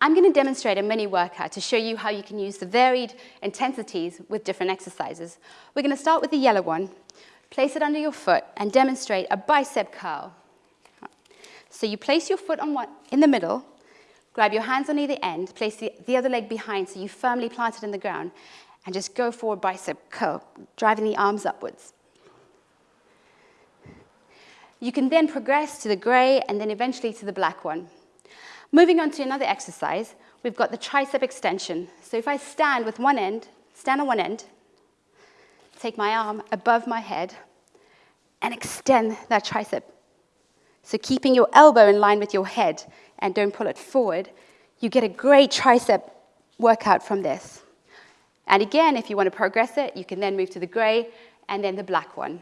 I'm going to demonstrate a mini workout to show you how you can use the varied intensities with different exercises. We're going to start with the yellow one. Place it under your foot and demonstrate a bicep curl. So you place your foot on one, in the middle, grab your hands on either end, place the, the other leg behind so you firmly plant it in the ground, and just go forward bicep curl, driving the arms upwards. You can then progress to the gray and then eventually to the black one. Moving on to another exercise, we've got the tricep extension. So if I stand with one end, stand on one end, take my arm above my head, and extend that tricep. So keeping your elbow in line with your head and don't pull it forward, you get a great tricep workout from this. And again, if you want to progress it, you can then move to the gray and then the black one.